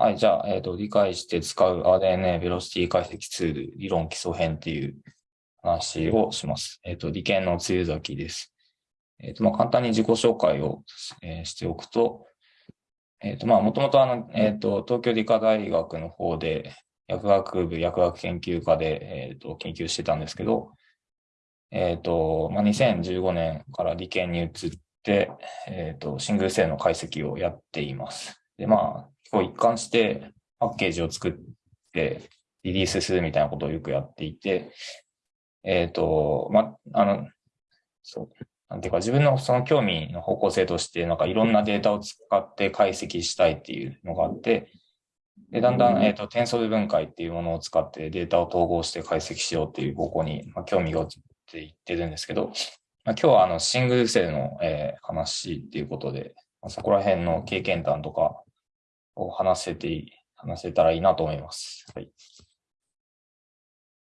はい、じゃあ、えっ、と、理解して使う RNA ベロシティ解析ツール理論基礎編っていう話をします。えっ、と、理研の梅雨崎です。えっ、と、まあ、簡単に自己紹介を、えーしておくと、えっ、と、まあ、もともとあの、えっ、と、東京理科大学の方で、薬学部薬学研究科で、えっ、と、研究してたんですけど、えっ、と、まあ、2015年から理研に移って、えっ、と、シングルセルの解析をやっています。で、まあ、こう一貫してパッケージを作ってリリースするみたいなことをよくやっていて、えっ、と、ま、あの、そう、なんていうか自分のその興味の方向性として、なんかいろんなデータを使って解析したいっていうのがあって、で、だんだん、えっ、と、テンソル分解っていうものを使ってデータを統合して解析しようっていう方向に、まあ、興味が移っていってるんですけど、まあ、今日はあの、シングルセルの、えー話っていうことで、まあそこら辺の経験談とかを話せて、話せたらいいなと思います。はい。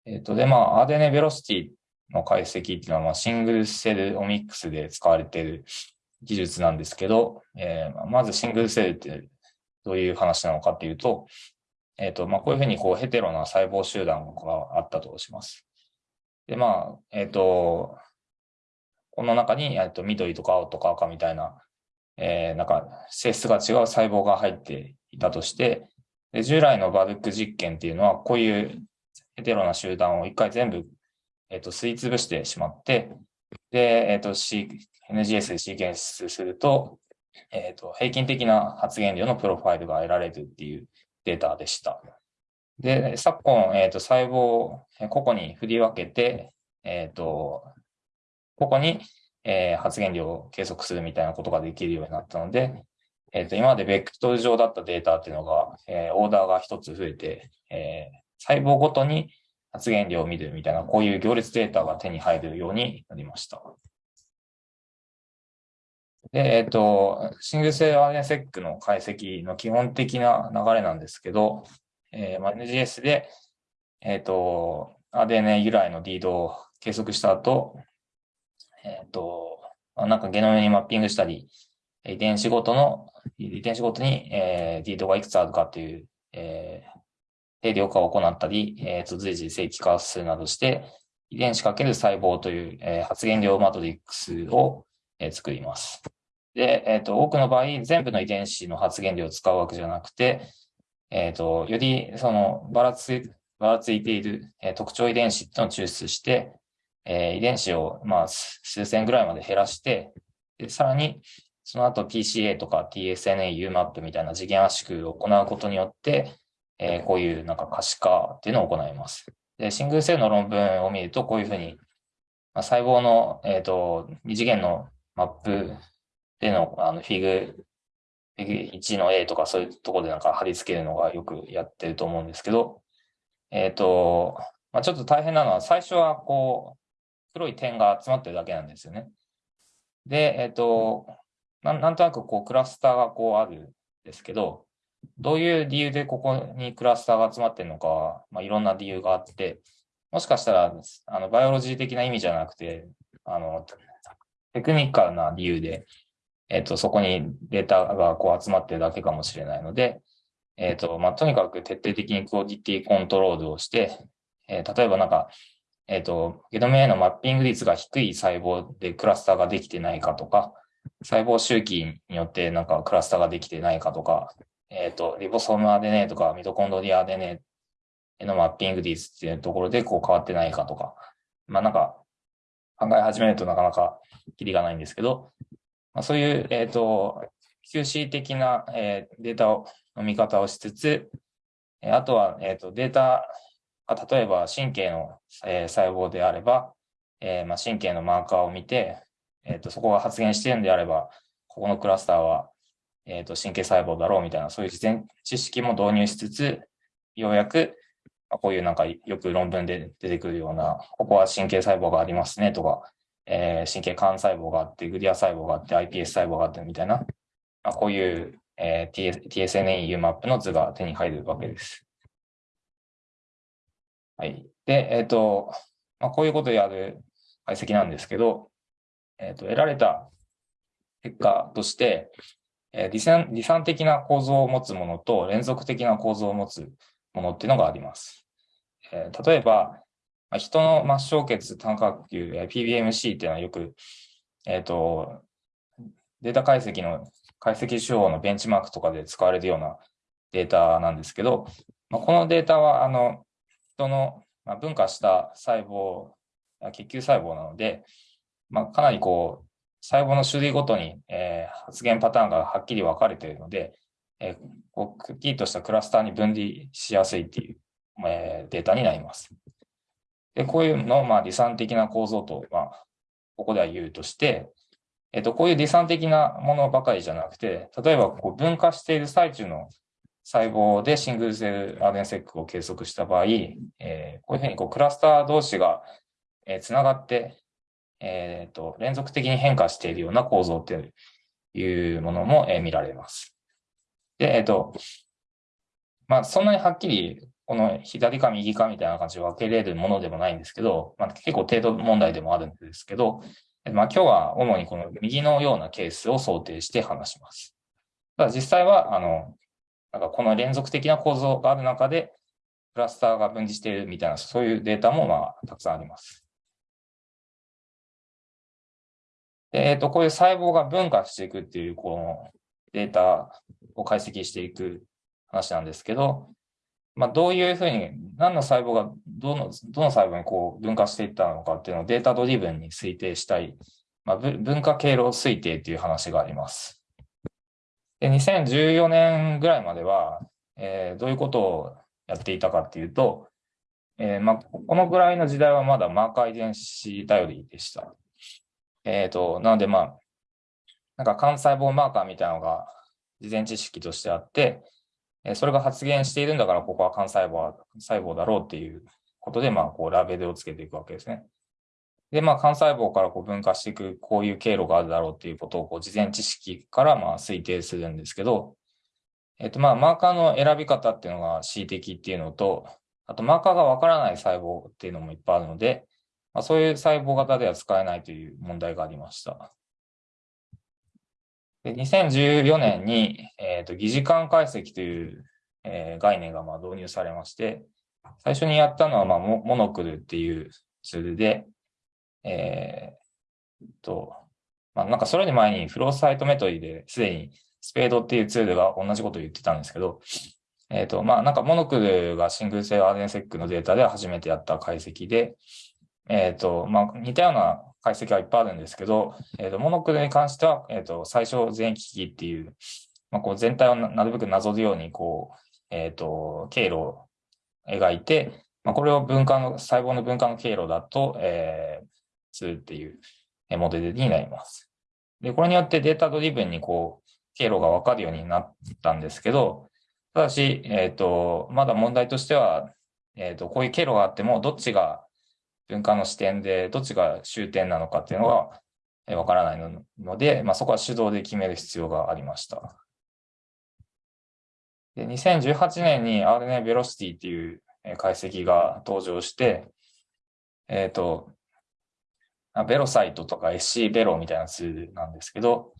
えっ、と、で、まあ、RNA ベロシティの解析っていうのは、まあ、シングルセルオミックスで使われている技術なんですけど、えーまずシングルセルってどういう話なのかっていうと、えっ、と、まあ、こういうふうにこうヘテロな細胞集団があったとします。で、まあ、えっ、と、この中に、えっと、緑とか青とか赤みたいな、えーなんか性質が違う細胞が入っていたとして、で従来のバルク実験っていうのは、こういうヘテロな集団を一回全部、えっと、吸い潰してしまって、で、えっと、C、NGS でシーケンスすると、えっと、平均的な発現量のプロファイルが得られるっていうデータでした。で、昨今、えっと、細胞を個々に振り分けて、えっと、個々に、えー発現量を計測するみたいなことができるようになったので、えっと、今までベクトル上だったデータっていうのが、えーオーダーが一つ増えて、えー細胞ごとに発現量を見るみたいな、こういう行列データが手に入るようになりました。で、えっと、シングルセル RNA-seq の解析の基本的な流れなんですけど、えーまあ NGS で、えっと、RNA 由来のリードを計測した後、えっ、と、なんかゲノムにマッピングしたり、遺伝子ごとの、遺伝子ごとに、えー、リードがいくつあるかっていう、えー、定量化を行ったり、えーと、随時正規化するなどして、遺伝子かける細胞という、えー発現量マトリックスを、えー作ります。で、えっ、と、多くの場合、全部の遺伝子の発現量を使うわけじゃなくて、えっ、と、より、その、ばらつ、ばらついている、えー特徴遺伝子っていうのを抽出して、えー遺伝子を、まあ、数千ぐらいまで減らして、でさらに、その後 TCA とか TSNA、UMAP みたいな次元圧縮を行うことによって、えーこういうなんか可視化っていうのを行います。で、シングルセルの論文を見ると、こういうふうに、まあ、細胞の、えっ、と、二次元のマップでの、あの、フィグ、フィグ1の A とかそういうところでなんか貼り付けるのがよくやってると思うんですけど、えっ、と、まあ、ちょっと大変なのは、最初はこう、黒い点が集まってるだけなんですよね。で、えっ、と、なんなんとなくこうクラスターがこうあるんですけど、どういう理由でここにクラスターが集まってるのかは、まあ、いろんな理由があって、もしかしたら、あの、 biology 的な意味じゃなくて、あの、テクニカルな理由で、えっ、と、そこにデータがこう集まってるだけかもしれないので、えっ、と、まあ、とにかく徹底的にクオリティコントロールをして、えー例えばなんか、えっ、と、ゲノムへのマッピング率が低い細胞でクラスターができてないかとか、細胞周期によってなんかクラスターができてないかとか、えっ、と、リボソーム RNA とかミトコンドリア RNA へのマッピング率っていうところでこう変わってないかとか、まあなんか考え始めるとなかなかキリがないんですけど、まあ、そういう、えっ、と、QC 的な、えーデータをの見方をしつつ、あとは、えっ、と、データ例えば神経の、えー細胞であれば、えーまあ、神経のマーカーを見て、えっ、と、そこが発現しているんであれば、ここのクラスターは、えっ、と、神経細胞だろうみたいな、そういう事前知識も導入しつつ、ようやく、まあこういうなんかよく論文で出てくるような、ここは神経細胞がありますねとか、えー神経幹細胞があって、グリア細胞があって、iPS 細胞があってみたいな、まあ、こういう、えー TS TSNA、UMAP の図が手に入るわけです。はい。で、えっ、と、まあ、こういうことをやる解析なんですけど、えっ、と、得られた結果として、えー、離離散的な構造を持つものと連続的な構造を持つものっていうのがあります。えー、例えば、まあ人の末梢血単角球、PBMC っていうのはよく、えっ、ー、と、データ解析の解析手法のベンチマークとかで使われるようなデータなんですけど、まあ、このデータは、あの、人のま分化した細胞、血球細胞なので、まあ、かなりこう、細胞の種類ごとに、えー、発現パターンがはっきり分かれているので、えー、こうくっきりとしたクラスターに分離しやすいっていう、えー、データになります。で、こういうのを、まあ、離散的な構造と、まあ、ここでは言うとして、えっ、と、こういう離散的なものばかりじゃなくて、例えば、こう、分化している最中の細胞でシングルセル RNSEC を計測した場合、えー、こういうふうにこうクラスター同士が、えー、つながって、えっ、ー、と、連続的に変化しているような構造っていうものも、えー、見られます。で、えっ、ー、と、まあ、そんなにはっきり、この左か右かみたいな感じで分けれるものでもないんですけど、まあ、結構程度問題でもあるんですけど、まあ、今日は主にこの右のようなケースを想定して話します。ただ実際は、あの、なんかこの連続的な構造がある中で、クラスターが分離しているみたいな、そういうデータもまあ、たくさんあります。えっ、ー、と、こういう細胞が分化していくっていう、このデータを解析していく話なんですけど、まあ、どういうふうに、何の細胞がどの、どの細胞にこう分化していったのかっていうのをデータドリブンに推定したい、まあ、分化経路推定っていう話があります。で、2014年ぐらいまでは、えー、どういうことをやっていたかっていうと、えー、ま、このぐらいの時代はまだマーカー遺伝子頼りでした。えっ、ー、と、なのでまあ、なんか幹細胞マーカーみたいなのが事前知識としてあって、えそれが発現しているんだから、ここは幹細胞細胞だろうっていうことで、まあ、こう、ラベルをつけていくわけですね。で、まあ、幹細胞からこう分化していく、こういう経路があるだろうっていうことを、こう、事前知識からまあ推定するんですけど、えっと、まあ、マーカーの選び方っていうのが恣意的っていうのと、あと、マーカーがわからない細胞っていうのもいっぱいあるので、まあ、そういう細胞型では使えないという問題がありました。で2014年に、えーと、疑似間解析という、えー、概念がまあ導入されまして、最初にやったのはまあモモノクルっていうツールで、えー、と、まあ、なんかそれに前にフローサイトメトリーですでにスペードっていうツールが同じことを言ってたんですけど、えっ、と、まあなんかモノクルがシングル性 RNSEC のデータで初めてやった解析で、えっ、と、まあ、似たような解析はいっぱいあるんですけど、えっ、と、モノクロに関しては、えっ、と、最小全域機器っていう、まあ、こう全体をなるべくなぞるように、こう、えっ、と、経路を描いて、まあ、これを分化の、細胞の分化の経路だと、えー、するっていうモデルになります。で、これによってデータドリブンにこう、経路がわかるようになったんですけど、ただし、えっ、と、まだ問題としては、えっ、と、こういう経路があっても、どっちが文化の視点でどっちが終点なのかっていうのがわからないので、まあ、そこは手動で決める必要がありました。で2018年に RNA ベロシティっていう解析が登場して、えっ、ー、と、ベロサイトとか SC ベロみたいなツールなんですけど、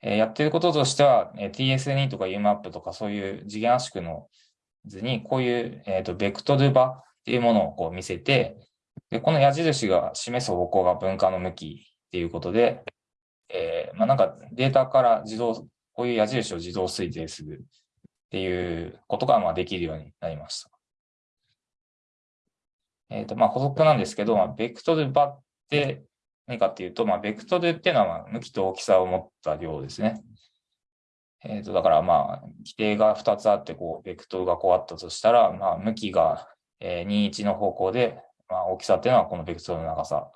えー、やってることとしては、えー、TSNE とか UMAP とかそういう次元圧縮の図にこういう、え、ー、と、ベクトル場っていうものをこう見せて、で、この矢印が示す方向が分化の向きっていうことで、えー、まあ、なんかデータから自動、こういう矢印を自動推定するっていうことがまあできるようになりました。えっ、ー、と、まあ補足なんですけど、まあ、ベクトル場っで何かっていうと、まあ、ベクトルっていうのはまあ向きと大きさを持った量ですね。えっ、ー、と、だからまあ、規定が2つあって、こう、ベクトルがこうあったとしたら、まあ、向きが21の方向で、まあ、大きさっていうのはこのベクトルの長さ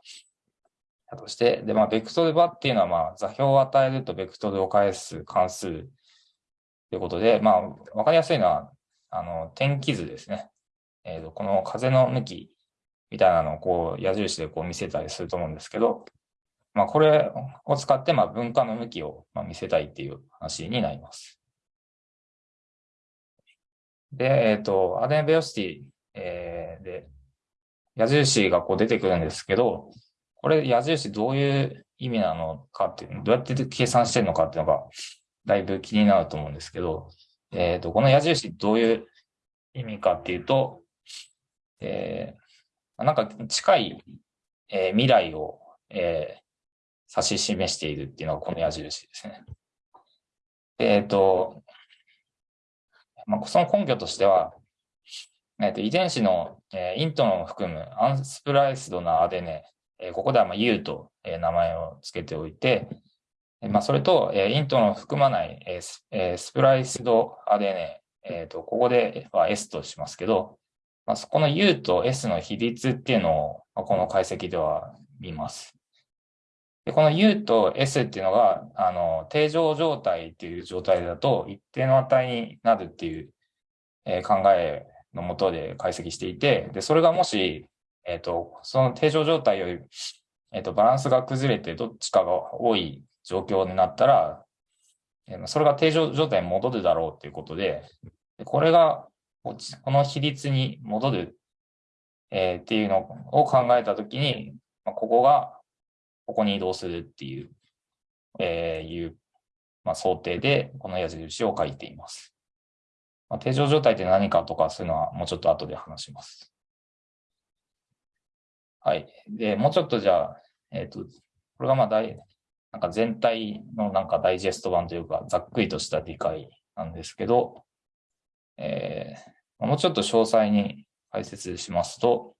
だとして、で、まあ、ベクトル場っていうのは、まあ、座標を与えるとベクトルを返す関数ということで、まあ、わかりやすいのは、あの、天気図ですね。えっ、ー、と、この風の向きみたいなのをこう、矢印でこう見せたりすると思うんですけど、まあ、これを使って、まあ、分化の向きをまあ見せたいっていう話になります。で、えっ、ー、と、アデンベオシティ、えー、で、矢印がこう出てくるんですけど、これ矢印どういう意味なのかっていう、どうやって計算してるのかっていうのが、だいぶ気になると思うんですけど、えっ、と、この矢印どういう意味かっていうと、えー、なんか近い、えー、未来を、えー、指し示しているっていうのがこの矢印ですね。えっ、と、まあ、その根拠としては、えー、と遺伝子の、えー、イントロンを含むアンスプライスドなアデネ、えー、ここではまあ U と、えー、名前を付けておいて、まあ、それと、えー、イントロンを含まない、えースえ、スプライスドアデネ、えー、とここでは S としますけど、まあ、そこの U と S の比率っていうのを、この解析では見ます。でこの U と S っていうのが、あの、定常状態っていう状態だと一定の値になるっていう、えー、考えのもとで解析していて、で、それがもし、えっ、ー、と、その定常状態より、えっ、ー、と、バランスが崩れてどっちかが多い状況になったら、それが定常状態に戻るだろうっていうこと、でこれが、この比率に戻る、えー、っていうのを考えたときに、まあ、ここが、ここに移動するっていう、えー、いう、まあ、想定で、この矢印を書いています。まあ、定常状態って何かとか、そういうのはもうちょっと後で話します。はい。で、もうちょっとじゃあ、えっ、ー、と、これがまあ大、なんか全体のなんかダイジェスト版というか、ざっくりとした理解なんですけど、えー、もうちょっと詳細に解説しますと、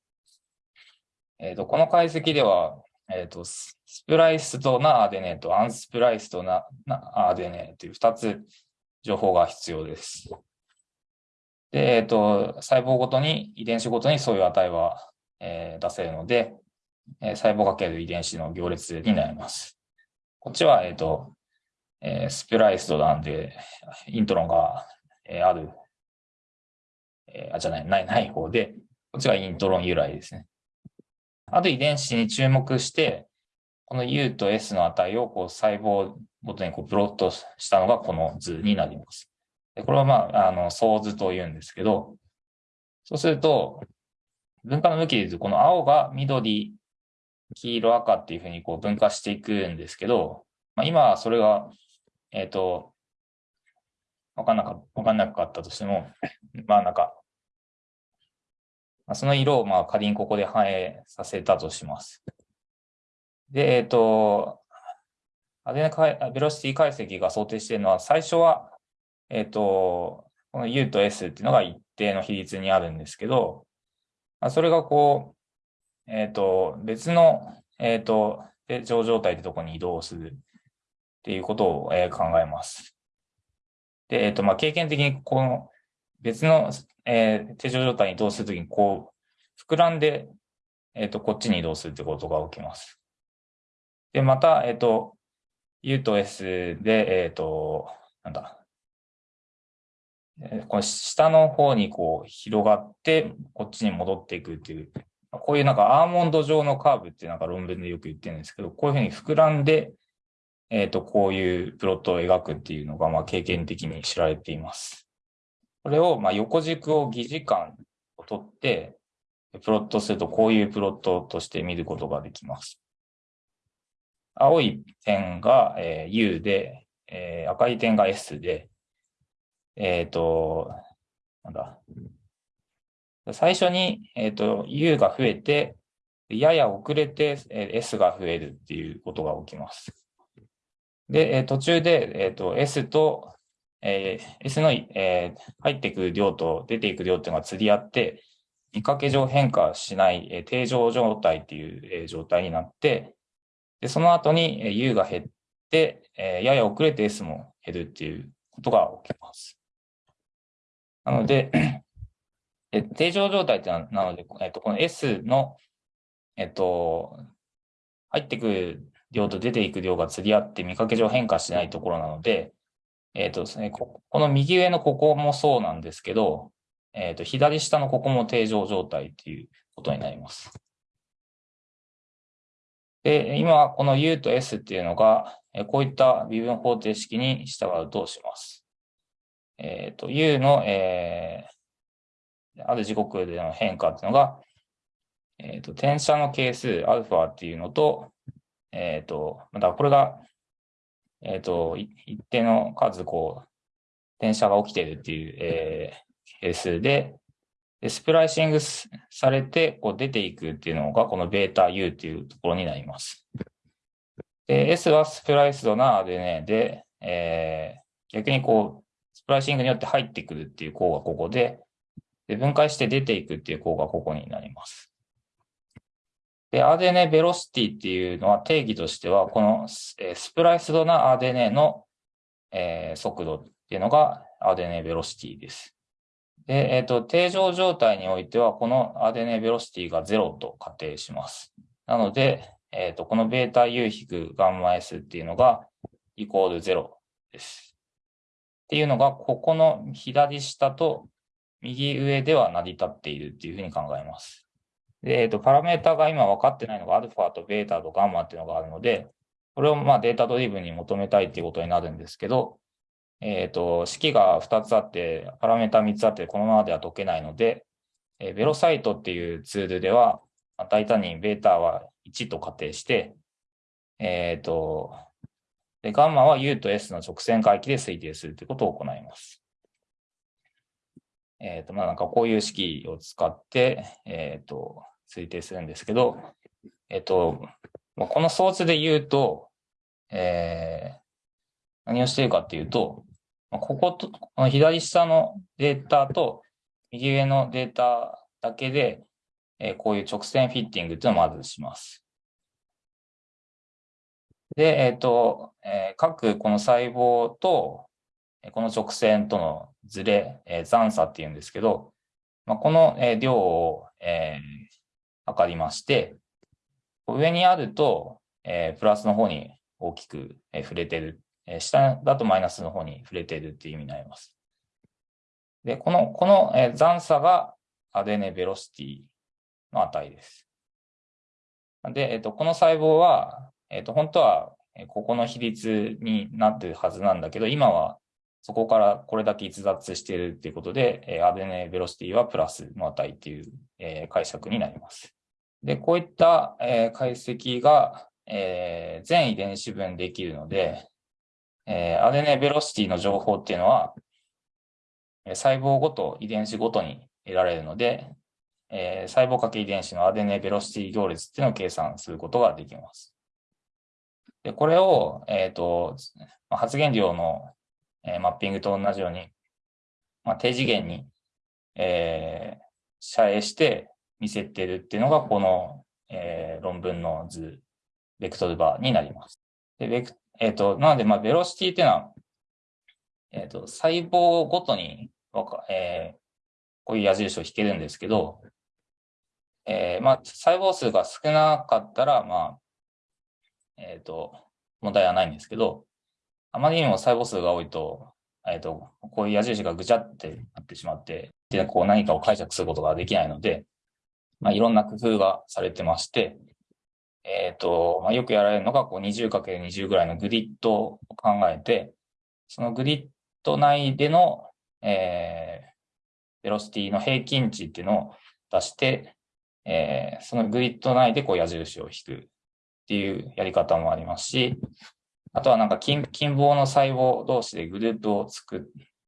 えっ、ー、と、この解析では、えっ、ー、と、スプライスとなアデネとアンスプライスとななアデネという2つ情報が必要です。で、えっ、ー、と、細胞ごとに、遺伝子ごとにそういう値は、えー、出せるので、えー、細胞かける遺伝子の行列になります。こっちは、えっ、と、えスプライスとなんで、イントロンが、えある、えあ、じゃない、ない、ない方で、こっちがイントロン由来ですね。ある遺伝子に注目して、この U と S の値をこう細胞ごとにこうプロットしたのがこの図になります。でこれはまあ、あの、相図と言うんですけど、そうすると、分化の向きで言うと、この青が緑、黄色、赤っていうふうにこう分化していくんですけど、まあ、今はそれが、えっ、ー、と、わかんなか、わかんなかったとしても、まあなんか、その色をまあ仮にここで反映させたとします。で、えっ、ー、と、アデネベロシティ解析が想定しているのは、最初は、えっ、ー、と、この U と S っていうのが一定の比率にあるんですけど、それがこう、えっ、ー、と、別の、えっ、と、定常状態ってとこに移動するっていうことを、え考えます。で、えっ、と、まあ、経験的にこの別のえー、定常状態に移動するときに、こう、膨らんで、えっ、ー、と、こっちに移動するってことが起きます。で、また、えっ、ー、と、U と S で、えっ、と、なんだ、この下の方にこう広がって、こっちに戻っていくっていう、こういうなんかアーモンド状のカーブってなんか論文でよく言ってるんですけど、こういうふうに膨らんで、えっ、と、こういうプロットを描くっていうのが、まあ経験的に知られています。これを、まあ、横軸を疑似感を取って、プロットするとこういうプロットとして見ることができます。青い点が、えー、U で、えー、赤い点が S で、えっ、ー、と、なんだ。最初に、えっ、ー、と、U が増えて、やや遅れて、えー、S が増えるっていうことが起きます。で、えー、途中で、えっ、と、S とえー、S の、えー、入ってく量と出ていく量っていうのが釣り合って、見かけ上変化しない、えー、定常状態っていう、えー、状態になって、で、その後に、えー、U が減って、えー、やや遅れて S も減るっていうことが起きます。なので、え定常状態ってなので、えっと、この S の、えっと、入ってくる量と出ていく量が釣り合って見かけ上変化しないところなので、えっ、ー、とですねこ、この右上のここもそうなんですけど、えっ、ー、と、左下のここも定常状態っていうことになります。で、今、この U と S っていうのが、こういった微分方程式に従うとします。えっ、ー、と、U の、えー、ある時刻での変化っていうのが、えっ、ー、と、転写の係数、アルファっていうのと、えっ、ー、と、またこれがえっ、と、一定の数、こう、電車が起きてるっていう、えー、ケースで、でスプライシングされて、こう出ていくっていうのが、このベータ U っていうところになります。で、S はスプライスドな RNA で、えー、逆にこう、スプライシングによって入ってくるっていう項がここで、で分解して出ていくっていう項がここになります。で、RNA ベロシティっていうのは定義としては、このスプライスドな RNA の、えー、速度っていうのが RNA ベロシティです。で、えっ、ー、と、定常状態においては、この RNA ベロシティが0と仮定します。なので、えっ、ー、と、このベータ U 引くガンマ S っていうのがイコール0です。っていうのが、ここの左下と右上では成り立っているっていうふうに考えます。で、えっ、と、パラメータが今分かってないのが、アルファとベータとガンマっていうのがあるので、これをまあデータドリブンに求めたいっていうことになるんですけど、えっ、と、式が2つあって、パラメータ3つあって、このままでは解けないので、えー、ベロサイトっていうツールでは、大胆にベータは1と仮定して、えっ、と、で、ガンマは U と S の直線回帰で推定するということを行います。えっ、と、まあなんかこういう式を使って、えっ、と、推定するんですけど、えっと、まあこの装置で言うと、えー、何をしているかっていうと、まあここと、この左下のデータと右上のデータだけで、えー、こういう直線フィッティングっていうのをまずします。で、えっ、ー、と、えー、各この細胞と、この直線とのズレ、えー、残差っていうんですけど、まあ、この、えー、量を、えー、測りまして、上にあると、えー、プラスの方に大きく、えー、触れてる。えー、下だとマイナスの方に触れてるっていう意味になります。で、この、この、えー、残差がアデネベロシティの値です。で、えっ、と、この細胞は、えっ、と、本当は、ここの比率になってるはずなんだけど、今はそこからこれだけ逸脱しているっていうことで、えー、アデネベロシティはプラスの値っていう、えー、解釈になります。で、こういった、えー、解析が、えー、全遺伝子分できるので、えー、アデネベロシティの情報っていうのは、細胞ごと、遺伝子ごとに得られるので、えー、細胞かけ遺伝子のアデネベロシティ行列っていうのを計算することができます。で、これを、えっ、ー、と、発現量の、えー、マッピングと同じように、まあ、低次元に、えー、遮影して見せてるっていうのが、この、えー、論文の図、ベクトルバーになります。で、ベクえっ、ー、と、なので、まあ、ベロシティっていうのは、えっ、ー、と、細胞ごとに、えー、こういう矢印を引けるんですけど、えー、まあ、細胞数が少なかったら、まあ、えっ、ー、と、問題はないんですけど、あまりにも細胞数が多いと、えっ、ー、と、こういう矢印がぐちゃってなってしまって、で、こう何かを解釈することができないので、まあ、いろんな工夫がされてまして、えっ、ー、と、まあ、よくやられるのが、こう 20×20 ぐらいのグリッドを考えて、そのグリッド内での、えー、ベロシティの平均値っていうのを出して、えー、そのグリッド内でこう矢印を引くっていうやり方もありますし、あとはなんか近近傍の細胞同士でグループを作っ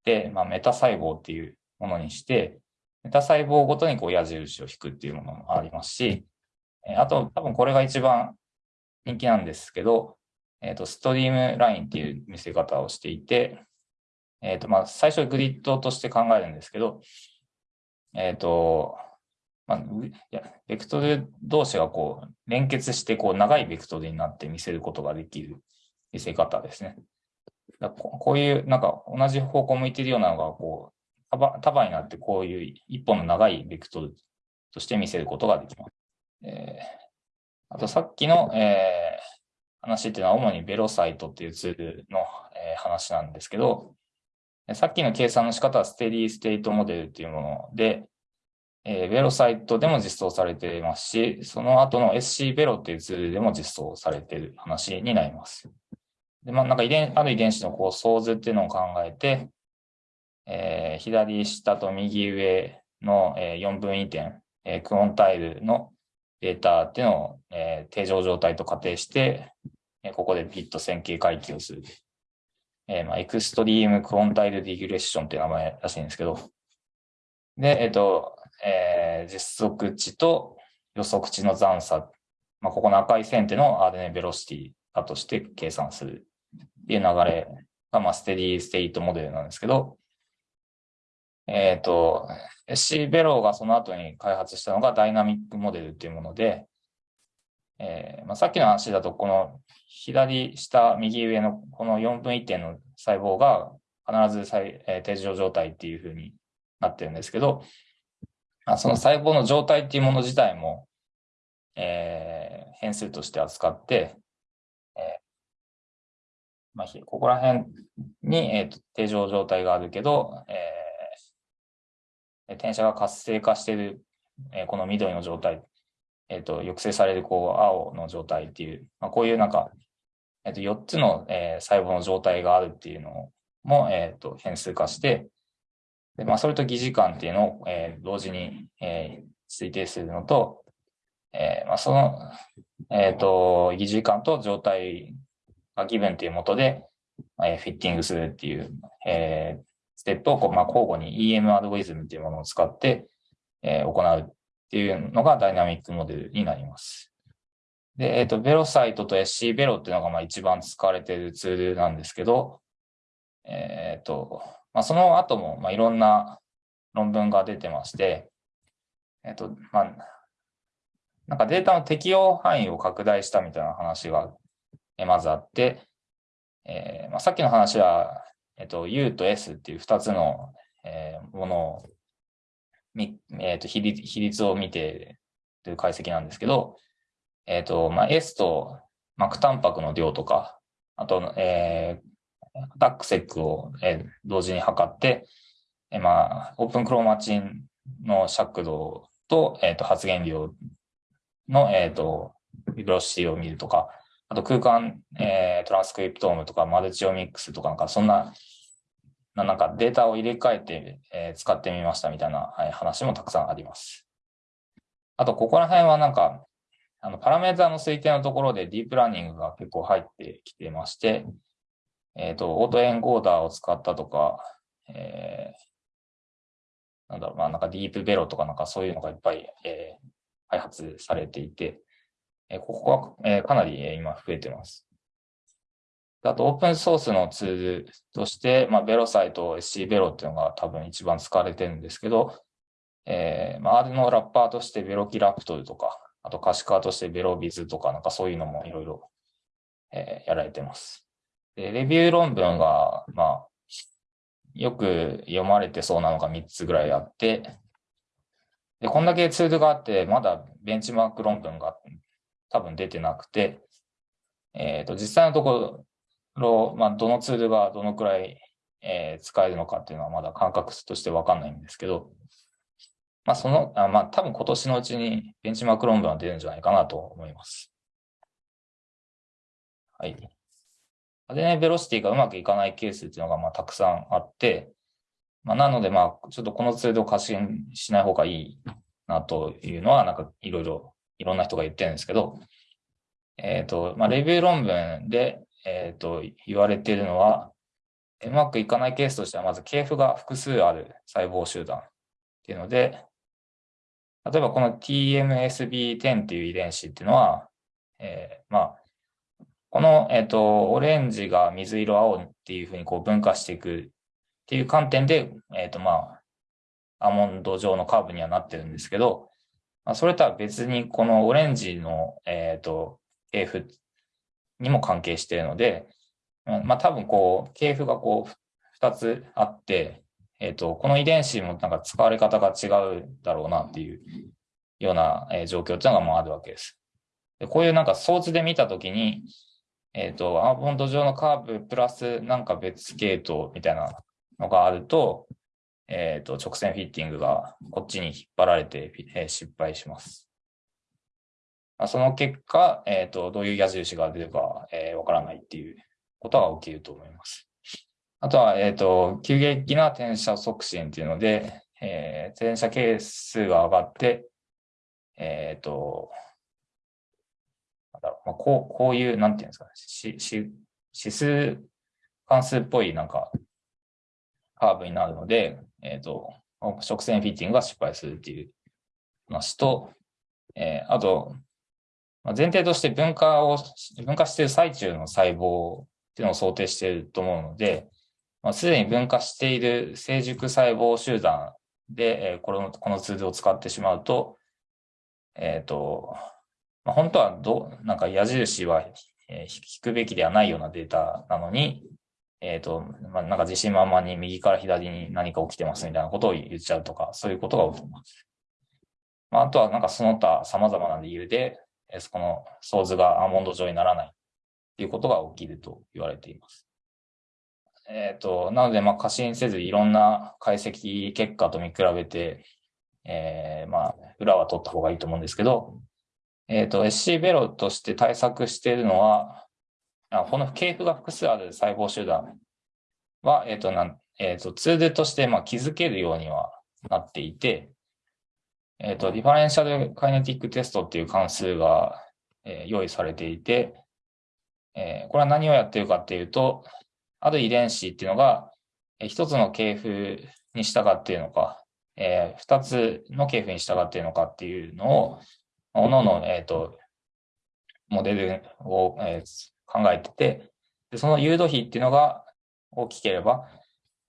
て、まあ、メタ細胞っていうものにして、メタ細胞ごとにこう矢印を引くっていうものもありますし、あと多分これが一番人気なんですけど、えっ、ー、と、ストリームラインっていう見せ方をしていて、えっ、ー、と、まあ、最初グリッドとして考えるんですけど、えっ、ー、と、まあ、いや、ベクトル同士がこう、連結して、こう、長いベクトルになって見せることができる見せ方ですね。こういう、なんか、同じ方向向いてるようなのが、こう、束になって、こういう一本の長いベクトルとして見せることができます。えー、あと、さっきの、えー、話っていうのは主にベロサイトっていうツールの、えー、話なんですけど、さっきの計算の仕方は steady state model っていうもので、えー、 velocyto でも実装されていますし、その後の SC ベロっていうツールでも実装されている話になります。で、まあ、なんか遺伝、ある遺伝子のこう相図っていうのを考えて、えー、左下と右上の、えー、4分位点、えー、 quantile のデータっていうのを、えー、定常状態と仮定して、えー、ここでビット線形回帰をする。えー、まあ、 extreme quantile regression っていう名前らしいんですけど、で、えっ、ー、と、えー、実測値と予測値の残差、まあ、ここの赤い線っていうのを RNA ベロシティだとして計算する。っていう流れが、まあ、 steady state model なんですけど、えっ、ー、と、SC ベローがその後に開発したのが dynamic model っていうもので、えーまあ、さっきの話だと、この左下、右上のこの4分1点の細胞が必ず再、えー、定常状態っていうふうになってるんですけど、まあ、その細胞の状態っていうもの自体も、えー、変数として扱って、まあ、ここら辺に、えーと、定常状態があるけど、えー、転写が活性化している、えー、この緑の状態え、ー、と、抑制されるこう青の状態っていう、まあ、こういうなんか、え、ー、と、4つの、えー、細胞の状態があるっていうのも、えっ、と、変数化して、で、まあ、それと疑似感っていうのを、え同時に、え推定するのと、えまあ、その、えっ、と、疑似感と状態がギブンっていうもとで、えフィッティングするっていう、えステップをこう、まあ、交互に EM アドゴリズムっていうものを使って、え行うっていうのがダイナミックモデルになります。で、えっ、ー、と、ベロサイトと SC ベロっていうのがまあ一番使われているツールなんですけど、えっ、ー、と、まあ、その後もまあいろんな論文が出てまして、えっ、ー、と、まあ、なんかデータの適用範囲を拡大したみたいな話がまずあって、えーまあ、さっきの話は、えっと、U と S っていう2つの、えー、ものをみ、えっ、と比率、比率を見てという解析なんですけど、えっ、と、まあ、S と膜タンパクの量とか、あと、えー、ダックセックを、えー、同時に測って、えー、まあ、オープンクロマチンの尺度と、えっ、ー、と、発現量の、えっ、ー、と、ビブロシティを見るとか、あと空間、えー、トランスクリプトームとかマルチオミックスとかなんかそんななんかデータを入れ替えて、えー、使ってみましたみたいな、はい、話もたくさんあります。あと、ここら辺はなんか、あの、パラメータの推定のところでディープラーニングが結構入ってきてまして、えっ、ー、と、オートエンコーダーを使ったとか、えー、なんだろう、まあなんかディープベロとかなんかそういうのがいっぱい、えー、開発されていて、え、ここは、え、かなり、今増えてます。あと、オープンソースのツールとして、まあ、ベロサイト SC ベロっていうのが多分一番使われてるんですけど、えー、まあ、R のラッパーとしてベロキラプトルとか、あと可視化としてベロビズとか、なんかそういうのもいろいろ、えー、やられてます。で、レビュー論文が、まあ、よく読まれてそうなのが3つぐらいあって、で、こんだけツールがあって、まだベンチマーク論文が多分出てなくて、えっ、ー、と、実際のところ、まあ、どのツールがどのくらい、えー、使えるのかっていうのはまだ感覚としてわかんないんですけど、まあ、その、あまあ、多分今年のうちにベンチマーク論文は出るんじゃないかなと思います。はい。でね、ベロシティがうまくいかないケースっていうのがまあたくさんあって、まあ、なのでまあ、ちょっとこのツールを過信しない方がいいなというのは、なんかいろいろ、いろんな人が言ってるんですけど、えっ、ー、と、まあ、レビュー論文で、えっ、ー、と、言われているのは、うまくいかないケースとしては、まず系譜が複数ある細胞集団っていうので、例えばこの TMSB10 っていう遺伝子っていうのは、えー、まあ、この、えっ、ー、と、オレンジが水色、青っていうふうにこう分化していくっていう観点で、えっ、ー、と、まあ、アーモンド状のカーブにはなってるんですけど、まあ、それとは別にこのオレンジの、えっ、と、系譜にも関係しているので、まあ多分こう、系譜がこう、二つあって、えっ、ー、と、この遺伝子もなんか使われ方が違うだろうなっていうような、状況っていうのがもうあるわけです。でこういうなんか装置で見たときに、えっ、ー、と、アーモンド上のカーブプラスなんか別系統みたいなのがあると、えっ、ー、と、直線フィッティングがこっちに引っ張られて、え失敗します。その結果、えっ、ー、と、どういう矢印が出るか、えー、わからないっていうことが起きると思います。あとは、えっ、ー、と、急激な転写促進っていうので、えー、転写係数が上がって、えっ、ー、と、なんだろう、まあ、こう、こういう、なんていうんですかね、し、し、指数関数っぽいなんかカーブになるので、えっ、ー、と、直線フィッティングが失敗するっていう話と、えー、あと、まあ前提として分化を、分化している最中の細胞っていうのを想定していると思うので、まあ、すでに分化している成熟細胞集団で、えー、この、このツールを使ってしまうと、えっ、ー、と、まあ、本当はど、なんか矢印は、引くべきではないようなデータなのに、えっ、ー、と、まあ、なんか自信満々に右から左に何か起きてますみたいなことを言っちゃうとか、そういうことが起きます。まあ、あとはなんかその他様々な理由で、えこのソ図がアーモンド状にならないっていうことが起きると言われています。えっ、ー、と、なので、まあ、過信せずいろんな解析結果と見比べて、えー、まあ、裏は取った方がいいと思うんですけど、えっ、ー、と、SC ベロとして対策しているのは、この系譜が複数ある細胞集団は、えっ、ー、と、なん、え、ー、と、ツールとして、まあ、気づけるようにはなっていて、えっ、ー、と、 differential kinetic test っていう関数が、えー、用意されていて、えー、これは何をやってるかっていうと、ある遺伝子っていうのが、えー、一つの系譜に従っているのか、えー、二つの系譜に従っているのかっていうのを、おのの、えっ、ー、と、モデルを、えー、考えてて、でその尤度比っていうのが大きければ、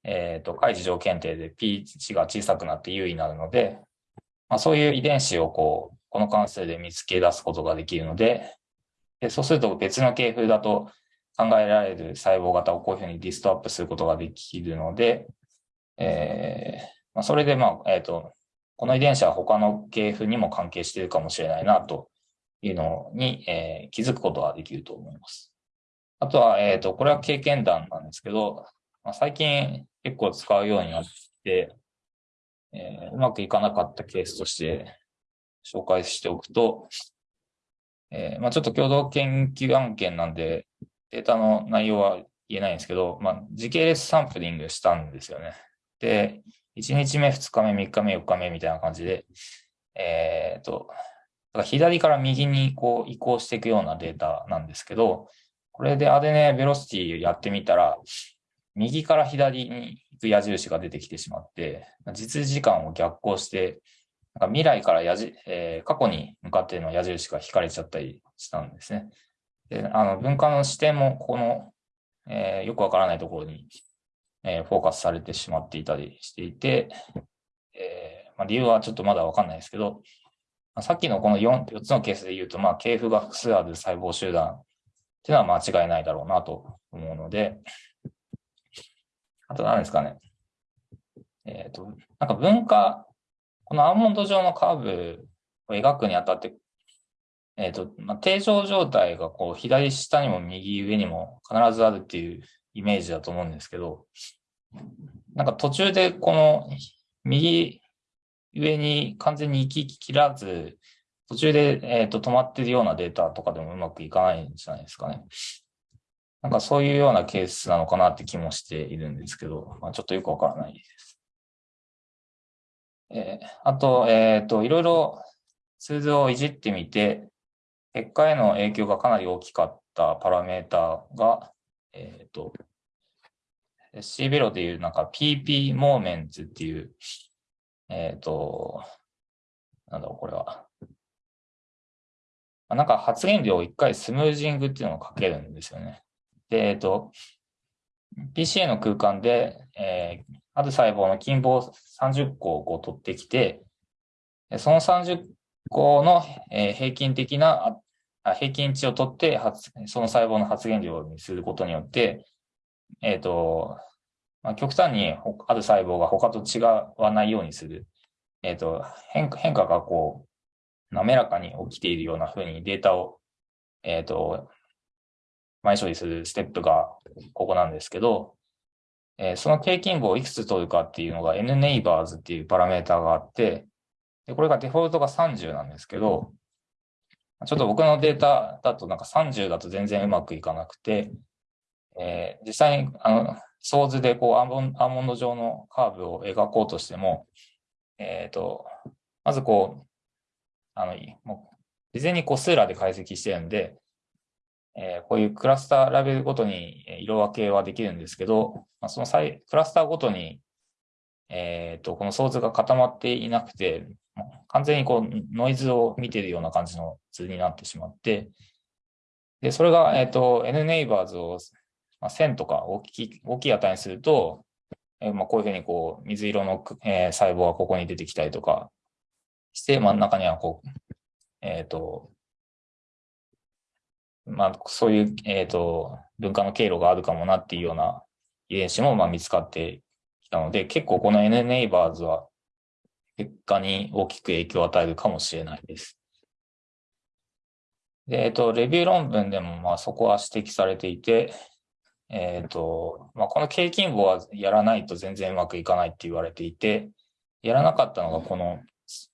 えっ、ー、と、開示条件定で P 値が小さくなって優位になるので、まあ、そういう遺伝子をこう、この関数で見つけ出すことができるので、でそうすると別の系譜だと考えられる細胞型をこういうふうにリストアップすることができるので、えーまあ、それで、まあ、えっ、ー、と、この遺伝子は他の系譜にも関係しているかもしれないなというのに、えー、気づくことができると思います。あとは、えっ、ー、と、これは経験談なんですけど、まあ、最近結構使うようになって、えー、うまくいかなかったケースとして紹介しておくと、えー、まあ、ちょっと共同研究案件なんで、データの内容は言えないんですけど、まあ、時系列サンプリングしたんですよね。で、1日目、2日目、3日目、4日目みたいな感じで、えっ、ー、と、だから左から右にこう移行していくようなデータなんですけど、これでアデネベロシティやってみたら、右から左に行く矢印が出てきてしまって、実時間を逆行して、なんか未来から矢じ、えー、過去に向かっての矢印が引かれちゃったりしたんですね。で、あの、文化の視点もこの、えー、よくわからないところに、えー、フォーカスされてしまっていたりしていて、えまあ、理由はちょっとまだわかんないですけど、さっきのこの 4, 4つのケースで言うと、まあ、系譜が複数ある細胞集団っていうのは間違いないだろうなと思うので、あと何ですかね。えっ、ー、と、なんか文化、このアーモンド状のカーブを描くにあたって、えっ、ー、と、まあ、定常状態がこう左下にも右上にも必ずあるっていうイメージだと思うんですけど、なんか途中でこの右上に完全に行き切らず、途中で、えーと、止まってるようなデータとかでもうまくいかないんじゃないですかね。なんかそういうようなケースなのかなって気もしているんですけど、まあ、ちょっとよくわからないです。えー、あと、えっ、ー、と、いろいろツールをいじってみて、結果への影響がかなり大きかったパラメータが、えっ、ー、と、C ベロでいうなんか PP モーメンツっていう、えっ、と、なんだろう、これは。なんか発言量を一回スムージングっていうのをかけるんですよね。で、えっ、と、PCA の空間で、えー、ある細胞の近傍30個をこう取ってきて、その30個の、平均的な平均値を取ってその細胞の発現量にすることによって、えっ、ー、と、まあ、極端にある細胞が他と違わないようにする。えっ、ー、と変化、変化がこう、滑らかに起きているような風にデータを、えっ、ー、と、前処理するステップがここなんですけど、えー、その平均部をいくつ取るかっていうのが n ネイバーズっていうパラメータがあって、でこれがデフォルトが30なんですけど、ちょっと僕のデータだとなんか30だと全然うまくいかなくて、えー、実際にあの、ソーズでこうアーモンアーモンド状のカーブを描こうとしても、えっ、ー、と、まずこう、あの、もう、事前にこうスーラで解析してるんで、えーこういうクラスターラベルごとに色分けはできるんですけど、まあ、その際クラスターごとに、えっと、このソースが固まっていなくて、完全にこうノイズを見てるような感じの図になってしまって、で、それが、えっと、nNeighbors を、まあ、1000とか大きい、大きい値にすると、えーまあ、こういうふうにこう、水色の、えー細胞がここに出てきたりとかして、真ん中にはこう、えっと、まあ、そういう、えっと、分化の経路があるかもなっていうような遺伝子も、まあ、見つかってきたので、結構この nNeighbors は結果に大きく影響を与えるかもしれないです。で、えっと、レビュー論文でも、まあ、そこは指摘されていて、えっと、まあ、この経筋母はやらないと全然うまくいかないって言われていて、やらなかったのがこの、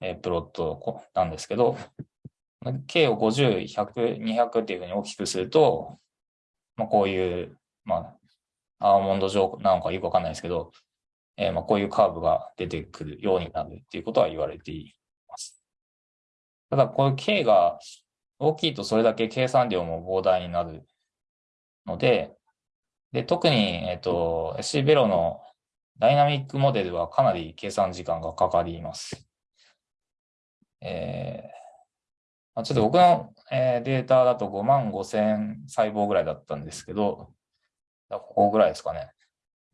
えープロットなんですけど、K を50、100、200っていうふうに大きくすると、まあ、こういう、まあ、アーモンド状なのかよくわかんないですけど、えーまあ、こういうカーブが出てくるようになるっていうことは言われています。ただ、この K が大きいとそれだけ計算量も膨大になるので、で、特に、えっ、と、SC ベロのダイナミックモデルはかなり計算時間がかかります。えー、ちょっと僕の、えーデータだと5万5千細胞ぐらいだったんですけど、ここぐらいですかね。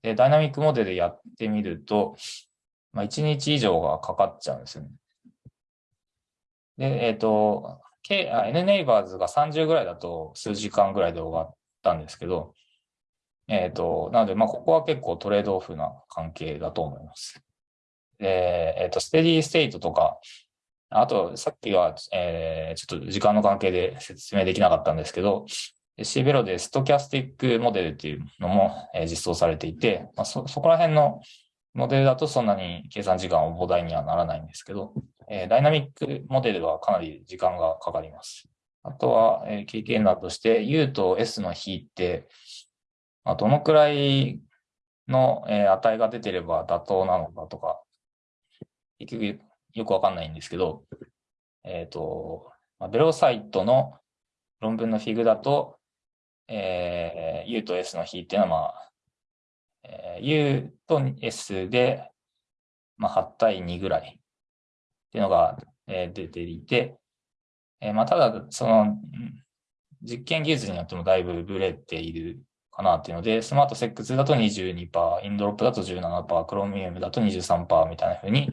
で、ダイナミックモデルやってみると、まあ、1日以上がかかっちゃうんですよね。で、えっ、と、K、NNeighbors が30ぐらいだと数時間ぐらいで終わったんですけど、えっ、と、なので、まあ、ここは結構トレードオフな関係だと思います。で、えっ、と、ステディーステイトとか、あと、さっきは、えーちょっと時間の関係で説明できなかったんですけど、シベロでストキャスティックモデルっていうのも、えー実装されていて、まあ、そ、そこら辺のモデルだとそんなに計算時間は膨大にはならないんですけど、えーダイナミックモデルはかなり時間がかかります。あとは、えー経験談として、U と S の比って、まあ、どのくらいの、えー値が出てれば妥当なのかとか、結局よくわかんないんですけど、えっ、と、まあ、ベロサイトの論文のフィグだと、えー U と S の比っていうのは、まあ、えー U と S で、まあ、8対2ぐらいっていうのが、えー出ていて、えーまあ、ただ、その、実験技術によってもだいぶブレているかなっていうので、スマートセックスだと22%、インドロップだと17%、クロミウムだと23%みたいな風に、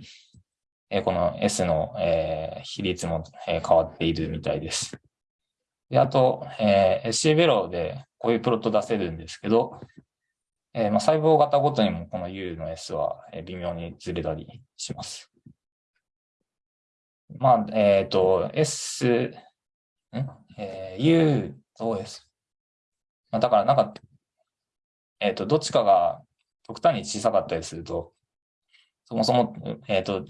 えこの S の、え比率も、え変わっているみたいです。で、あと、えー SC ベロでこういうプロット出せるんですけど、えーまあ、細胞型ごとにもこの U の S は微妙にずれたりします。まあ、えっ、と、S、ん？えー U と S。まあ、だからなんか、えっ、と、どっちかが極端に小さかったりすると、そもそも、えっ、と、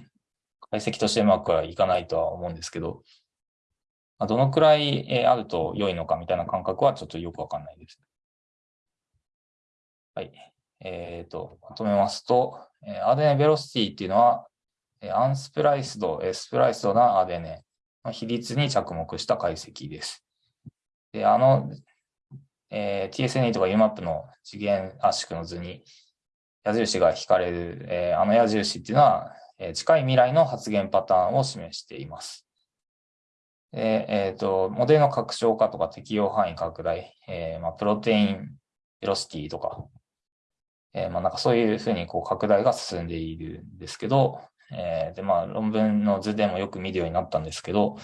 解析としてうまくはいかないとは思うんですけど、まあ、どのくらいあると良いのかみたいな感覚はちょっとよくわかんないです。はい。えっ、と、まとめますと、えー RNA ベロシティっていうのは、アンスプライスド、スプライスドな RNA の比率に着目した解析です。で、あの、えー TSNE とか UMAP の次元圧縮の図に矢印が引かれる、えーあの矢印っていうのは、近い未来の発現パターンを示しています。でえっ、と、モデルの拡張化とか適用範囲拡大、えーまあ、プロテインベロシティとか、えーまあ、なんかそういうふうにこう拡大が進んでいるんですけど、えで、まあ、論文の図でもよく見るようになったんですけど、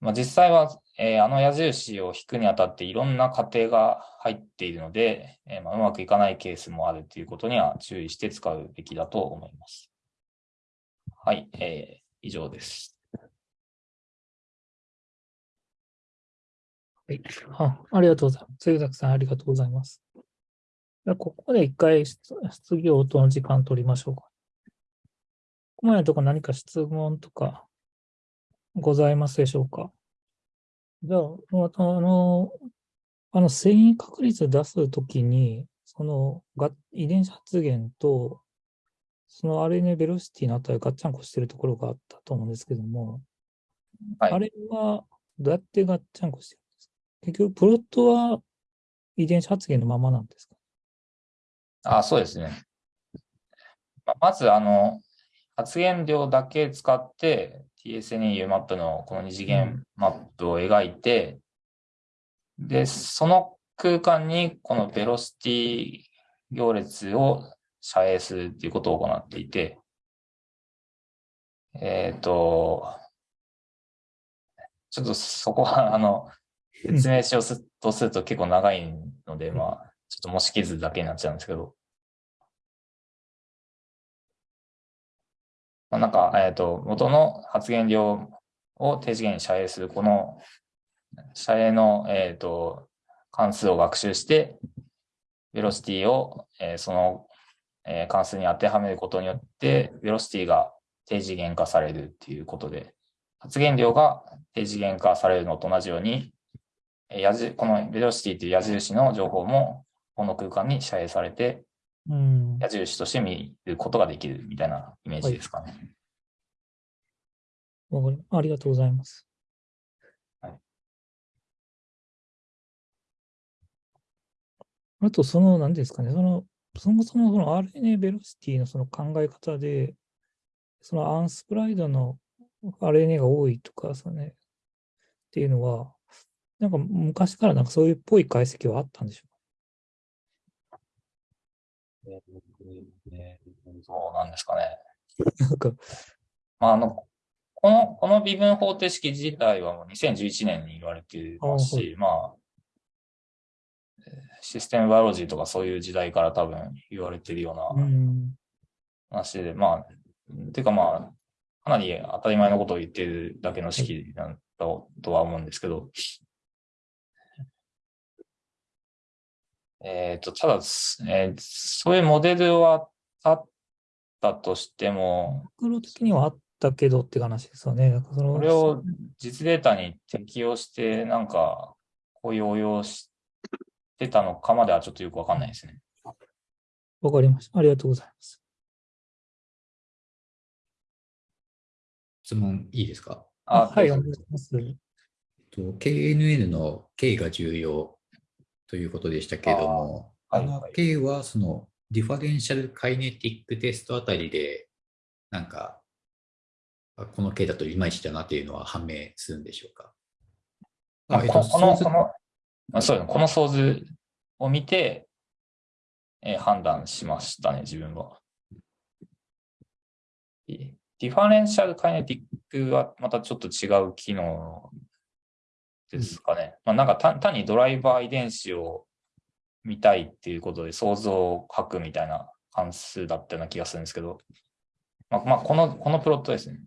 まあ、実際は、えあの矢印を引くにあたっていろんな過程が入っているので、えまあ、うまくいかないケースもあるということには注意して使うべきだと思います。はい、えー以上です。はい。あありがとうございます。杉崎さん、ありがとうございます。じゃここで一回質質疑応答の時間取りましょうか。ここまでのところ何か質問とかございますでしょうか？じゃあ、またあの、あの、遷移確率出すときに、そのが遺伝子発現と、その RNA ベロシティの値がガッチャンコしてるところがあったと思うんですけども、はい。あれはどうやってガッチャンコしてるんですか？結局、プロットは遺伝子発現のままなんですか？あ、そうですね。ままず、あの、発現量だけ使って TSNU マップのこの二次元マップを描いて、で、その空間にこのベロシティ行列を遮影するっていうことを行っていて、えっ、と、ちょっとそこは、あの、説明しようとすると結構長いので、まあ、ちょっと模式図だけになっちゃうんですけど、まあ、なんか、えっ、と、元の発言量を低次元に遮影する、この遮影の、えっ、と、関数を学習して、ベロシティを、えーその、えー関数に当てはめることによって、ベロシティが低次元化されるっていうことで、発言量が低次元化されるのと同じように、えー矢印このベロシティという矢印の情報も、この空間に遮影されて、うん。矢印として見ることができるみたいなイメージですかね。わかりありがとうございます。はいあと、その、何ですかね、その、そもそもその RNA ベロシティのその考え方で、そのアンスプライドの RNA が多いとか、そのね、っていうのは、なんか昔からなんかそういうっぽい解析はあったんでしょそうなんですかね。うかなんか、まあ、あの、この、この微分方程式自体はもう2011年に言われていますし、まあ、えーシステムバイオロジーとかそういう時代から多分言われているよううなん話で、まあ、てかまあ、かなり当たり前のことを言っているだけの式なんだとは思うんですけど、えっと、ただ、えーそういうモデルはあったとしても、マクロ的にはあったけどって話ですよね。それを実データに適用して、なんか、こういう応用してたのかまではちょっとよくわかんないですね。わかりました。ありがとうございます。質問いいですか？あはい、お願いします。えっと KNN の K が重要ということでしたけれども、あのあーはいはい K はその differential kinetic test あたりで、なんか、あこの K だといまいちだなというのは判明するんでしょうか？まああえっことこの、この、あそうですね、この相図を見て、えー判断しましたね、自分は。ディファレンシャルカイネティックはまたちょっと違う機能ですかね。まあ、なんか単単にドライバー遺伝子を見たいっていうことで想像を書くみたいな関数だったような気がするんですけど、まあ、まあ、この、このプロットですね。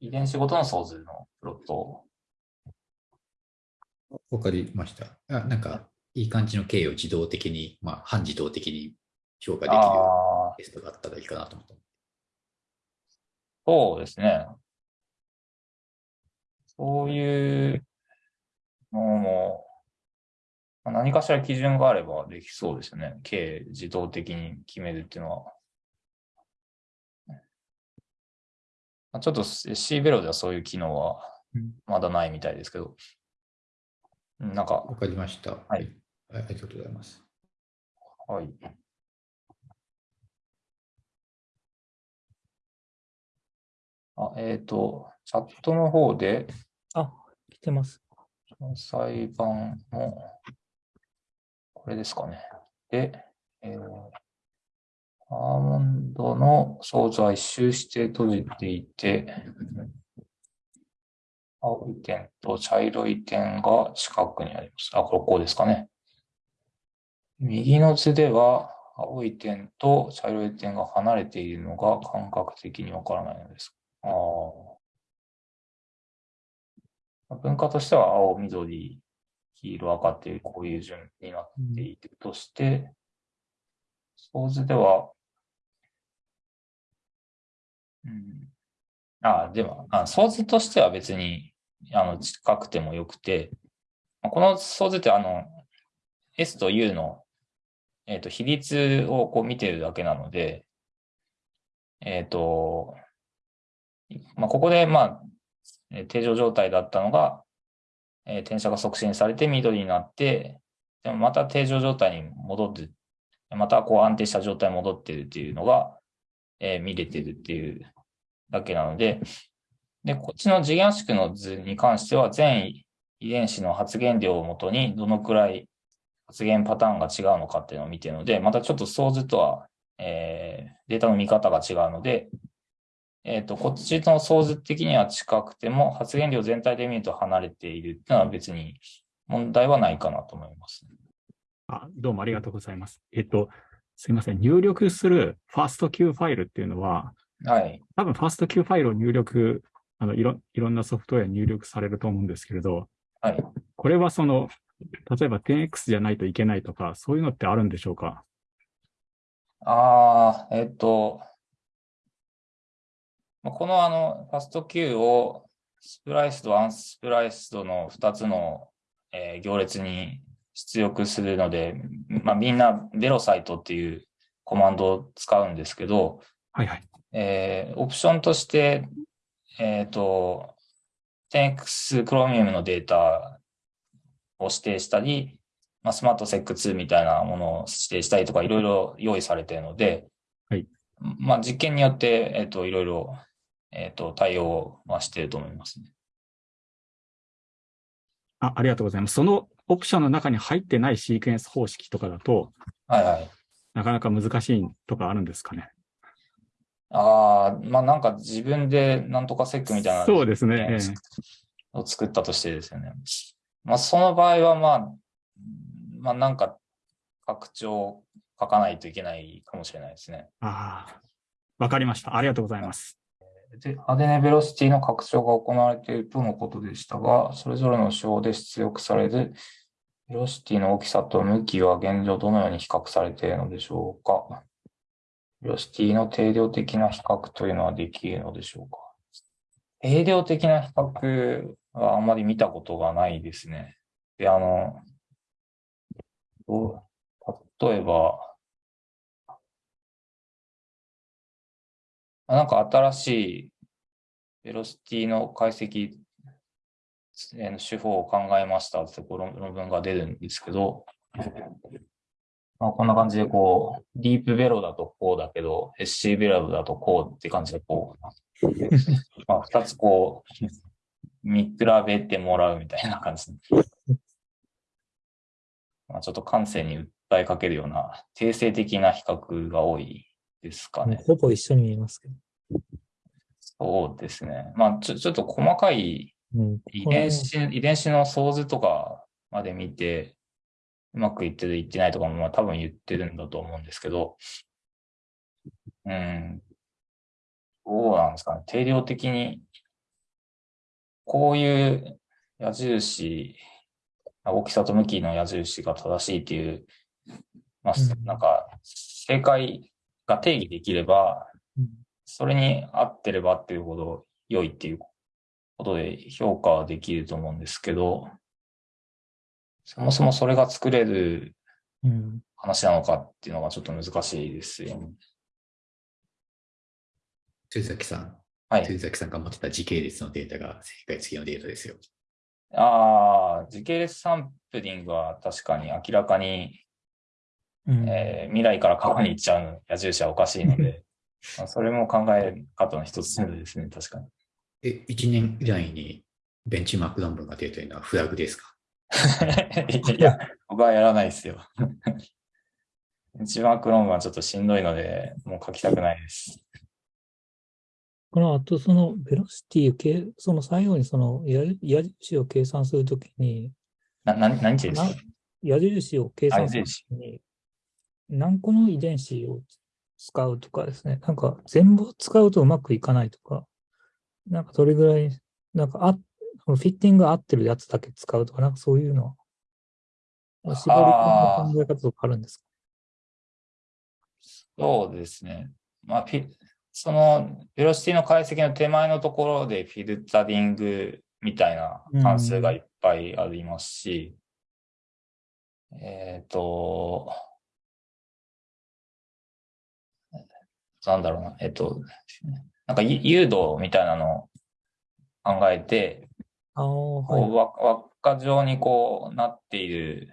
遺伝子ごとの相図のプロットをわかりました。あなんか、いい感じの K を自動的に、まあ、半自動的に評価できるテストがあったらいいかなと思った。そうですね。そういうのも、まあ何かしら基準があればできそうですよね。K 自動的に決めるっていうのは。まあちょっと C ベロではそういう機能はうんまだないみたいですけど、うんなんか、わかりました。はいはい。ありがとうございます。はい。あ、えっ、と、チャットの方で、あ、来てます。裁判の、これですかね。で、えーアーモンドの相図は一周して閉じていて、青い点と茶色い点が近くにあります。あ、これこうですかね。右の図では、青い点と茶色い点が離れているのが感覚的にわからないのです。あ。文化としては青、緑、黄色、赤っていうこういう順になっているとして、構図では、うん、あ、でも、あ相図としては別に、あの、近くてもよくて、この相図ってあの、S と U の、えっ、と、比率をこう見てるだけなので、えっ、と、まあ、ここで、まあ、定常状態だったのが、えー転写が促進されて緑になって、でもまた定常状態に戻る、またこう安定した状態に戻ってるっていうのが、えー見れてるっていうだけなので、で、こっちの次元圧縮の図に関しては、全遺伝子の発現量をもとにどのくらい発現パターンが違うのかっていうのを見てるので、またちょっと想図とは、えーデータの見方が違うので、えっ、と、こっちの想図的には近くても、発現量全体で見ると離れているっていうのは別に問題はないかなと思います。あ、どうもありがとうございます。えっと、すいません。入力するファースト Q ファイルっていうのは、はい。多分ファースト Q ファイルを入力、あのいろいろんなソフトウェアに入力されると思うんですけれど、はい。これはその、例えば 10X じゃないといけないとか、そういうのってあるんでしょうか？ああ、えっ、と、まあこのあの、ファスト Q をスプライスド、アンスプライスドの2つの、えー行列に出力するので、まあ、みんなベロサイトっていうコマンドを使うんですけど、はいはい。えーオプションとして、えっ、と、10X クロミウムのデータを指定したり、まあ、スマートセック2みたいなものを指定したりとかいろいろ用意されているので、はいまあ、実験によって、えっ、と、いろいろ、えっ、と、対応はしていると思いますね。あありがとうございます。そのオプションの中に入ってないシークエンス方式とかだと、はいはい。なかなか難しいとかあるんですかね？ああ、まあなんか自分でなんとかセックみたいなそうですね。ええを作ったとしてですよね。まあ、その場合は、まあ、まあ、なんか、拡張を書かないといけないかもしれないですね。ああ、わかりました。ありがとうございます。で、アデネベロシティの拡張が行われているとのことでしたが、それぞれの手法で出力されるベロシティの大きさと向きは現状どのように比較されているのでしょうか。ベロシティの定量的な比較というのはできるのでしょうか？定量的な比較はあんまり見たことがないですね。で、あの、例えば、なんか新しいベロシティの解析手法を考えましたってこの論文が出るんですけど、まあ、こんな感じでこう、ディープベロだとこうだけど、SC ベロだとこうって感じでこう、まあ、二つこう、見比べてもらうみたいな感じ。まあ、ちょっと感性に訴えかけるような定性的な比較が多いですかね。ほぼ一緒に見えますけど。そうですね。まあ、ちょ、ちょっと細かいうん、遺伝子、遺伝子の相図とかまで見て、うまくいってる、いってないとかも、まあ多分言ってるんだと思うんですけど、うん。どうなんですかね。定量的に、こういう矢印、大きさと向きの矢印が正しいっていう、まあ、うんなんか、正解が定義できれば、うんそれに合ってればっていうほど良いっていうことで評価はできると思うんですけど、そもそもそれが作れるうん。話なのかっていうのがちょっと難しいですよね。辻崎さん、はい。辻崎さんが持ってた時系列のデータが正解付きのデータですよ。ああ、時系列サンプリングは確かに明らかに、うんえー未来から過去に行っちゃう矢印はおかしいので、まあそれも考え方の一つですね、確かに。え、1年以内にベンチマーク論文が出るというのはフラグですか？いや、僕はやらないですよ。一番クロームはちょっとしんどいので、もう書きたくないです。この後、そのベロシティその最後にその矢矢印を計算するときに、な、な、何て言うんです？か矢印を計算するときに、何個の遺伝子を使うとかですね、なんか全部使うとうまくいかないとか、なんかどれぐらい、なんかあ、フィッティング合ってるやつだけ使うとか、なんかそういうのは、絞り込みの考え方とかあるんですか？そうですね。まあ、その、ベロシティの解析の手前のところでフィルタリングみたいな関数がいっぱいありますし、えっ、と、なんだろうな、えっ、と、なんか誘導みたいなのを考えて、こはうわわ果状にこうなっている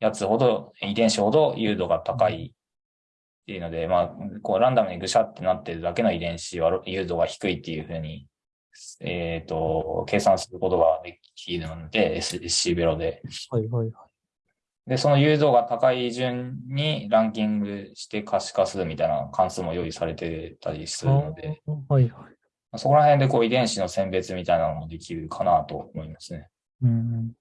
やつほど、遺伝子ほど誘導が高いっていうので、まあ、こうランダムにぐしゃってなってるだけの遺伝子は誘導が低いっていうふうに、えっ、と、計算することができるので、SC ベロで。はいはいはい。で、その誘導が高い順にランキングして可視化するみたいな関数も用意されてたりするので、はいはい。そこら辺でこう遺伝子の選別みたいなのもできるかなと思いますね。うん。